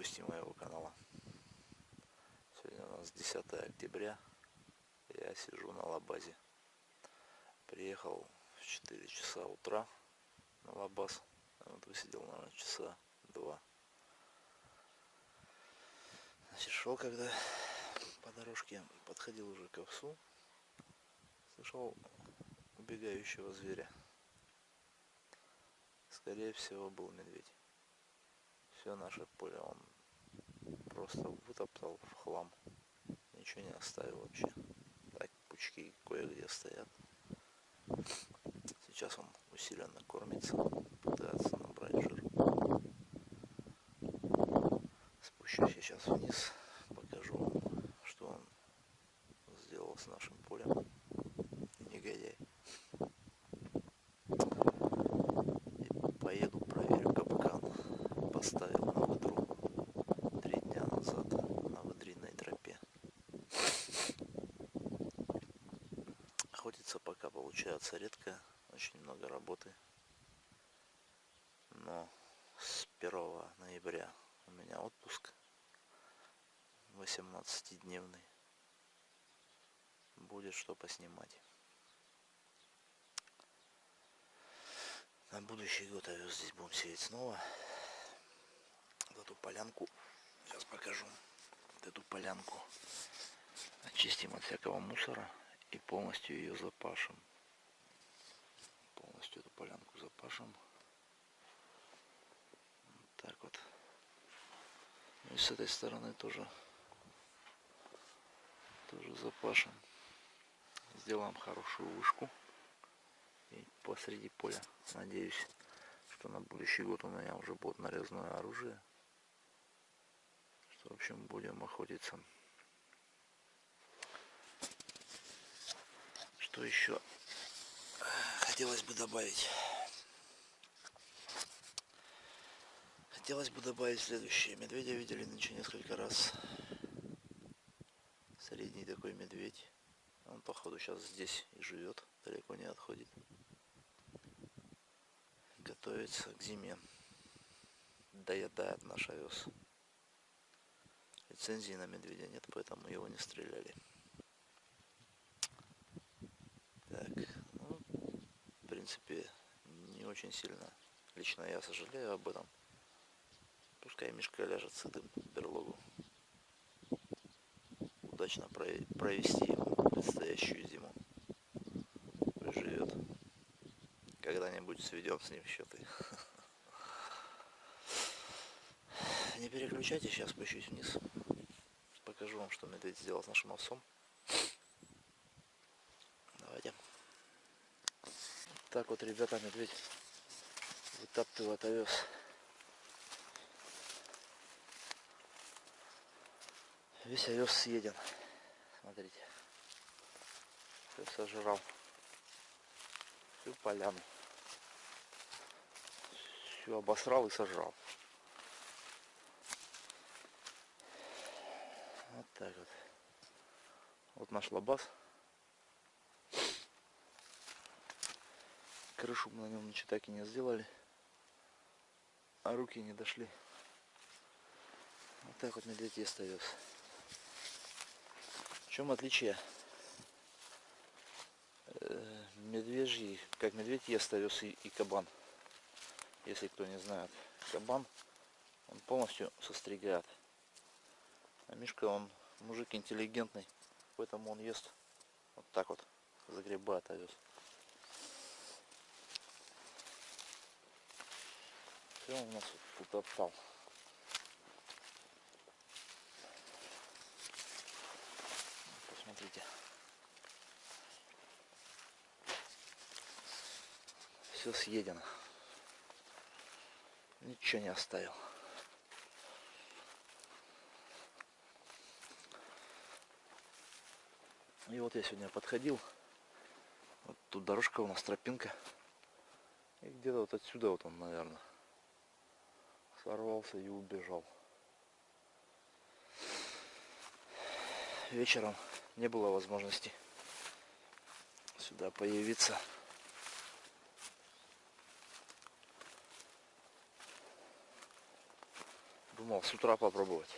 гости моего канала. Сегодня у нас 10 октября. Я сижу на лабазе. Приехал в 4 часа утра на лабаз. Вот высидел, наверное, часа два. Значит, шел когда по дорожке, подходил уже к овсу. Слышал убегающего зверя. Скорее всего, был медведь все наше поле он просто вытоптал в хлам. Ничего не оставил вообще. Так, пучки кое-где стоят. Сейчас он усиленно кормится, пытается набрать жир. Спущусь сейчас вниз, покажу вам, что он сделал с нашим полем. Негодяй. И поеду поставил на выдру три дня назад на выдринной тропе. Охотиться получается редко, очень много работы. Но с 1 ноября у меня отпуск 18-дневный. Будет что поснимать. На будущий год овес здесь будем сеять снова эту полянку. Сейчас покажу. Вот эту полянку. Очистим от всякого мусора и полностью ее запашем. Полностью эту полянку запашем. Вот так вот. Ну и с этой стороны тоже тоже запашем. Сделаем хорошую вышку. И посреди поля. Надеюсь, что на будущий год у меня уже будет нарезное оружие в общем, будем охотиться. Что еще хотелось бы добавить? Хотелось бы добавить следующее. Медведя видели нынче несколько раз. Средний такой медведь. Он, походу, сейчас здесь и живет. Далеко не отходит. Готовится к зиме. Доедает наш овес. Лицензии на медведя нет, поэтому его не стреляли. Так, ну, в принципе, не очень сильно. Лично я сожалею об этом. Пускай мешка ляжет сытым в берлогу. Удачно провести предстоящую зиму. Живет. Когда-нибудь сведем с ним счеты. Не переключайте, сейчас спущусь вниз покажу вам, что медведь сделал с нашим овсом. Давайте. Так вот, ребята, медведь вытаптывает овес. Весь овес съеден. Смотрите. Все сожрал. Всю поляну. Все обосрал и сожрал. Вот так вот. Вот наш лабаз. Крышу на нем ничего так и не сделали. А руки не дошли. Вот так вот медведь ест овес. В чем отличие? Э, медвежий, как медведь ест овес и, и кабан. Если кто не знает. Кабан, он полностью состригает. А Мишка, он мужик интеллигентный, поэтому он ест вот так вот, загребает овес. Все у нас тут отпал. Посмотрите. Все съедено. Ничего не оставил. И вот я сегодня подходил. Вот тут дорожка у нас, тропинка. И где-то вот отсюда вот он, наверное, сорвался и убежал. Вечером не было возможности сюда появиться. Думал с утра попробовать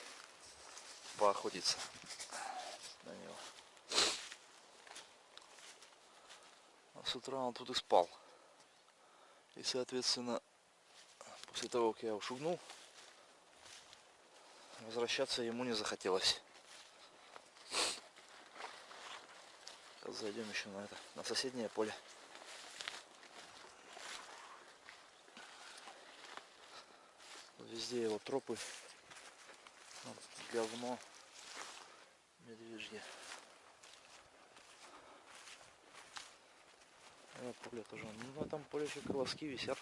поохотиться на него. А с утра он тут и спал. И соответственно, после того, как я ушугнул, возвращаться ему не захотелось. Зайдем еще на это, на соседнее поле. Везде его тропы. Вот, говно медвежье. Это поле тоже. Ну, на этом поле еще колоски висят.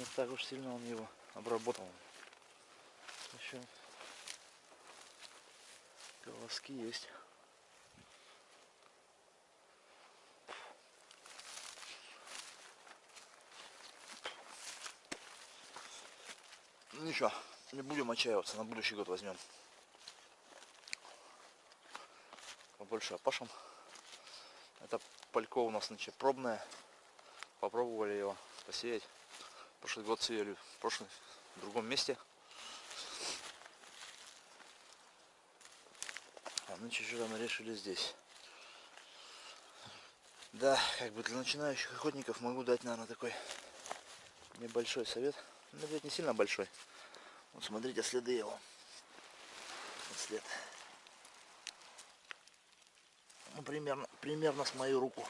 Не так уж сильно он его обработал. Еще колоски есть. Ничего, не будем отчаиваться, на будущий год возьмем. Побольше опашем. Это палько у нас значит пробное. Попробовали его посеять. Прошлый год сеяли, прошлый в другом месте. А нынче что мы решили здесь. Да, как бы для начинающих охотников могу дать, наверное, такой небольшой совет. Ну, ведь не сильно большой. Вот смотрите следы его. Вот след. Ну, примерно, примерно с мою руку.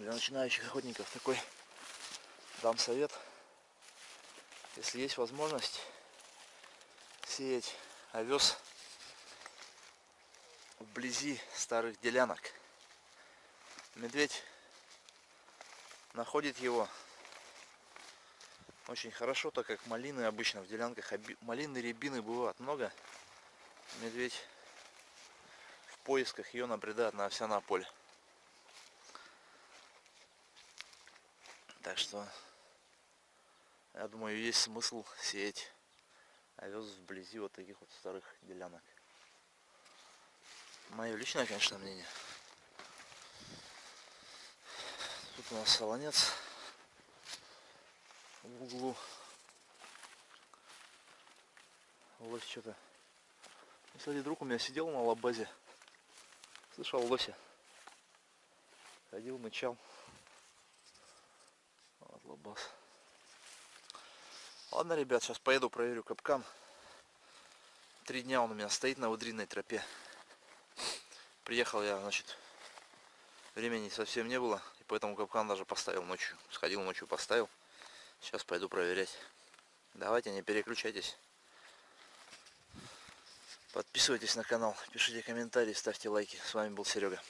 Для начинающих охотников такой дам совет. Если есть возможность сеять овес вблизи старых делянок. Медведь находит его очень хорошо, так как малины обычно в делянках, малины, рябины бывает много. Медведь в поисках ее набредает на овсяное поле. Так что, я думаю, есть смысл сеять овес вблизи вот таких вот старых делянок. Мое личное, конечно, мнение. Тут у нас солонец в углу. Лось что-то. Кстати, друг у меня сидел на лабазе. Слышал лося. Ходил, мычал. Лабаз. Ладно, ребят, сейчас поеду проверю капкан. Три дня он у меня стоит на выдринной тропе. Приехал я, значит, времени совсем не было. И поэтому капкан даже поставил ночью. Сходил ночью, поставил. Сейчас пойду проверять. Давайте, не переключайтесь. Подписывайтесь на канал, пишите комментарии, ставьте лайки. С вами был Серега.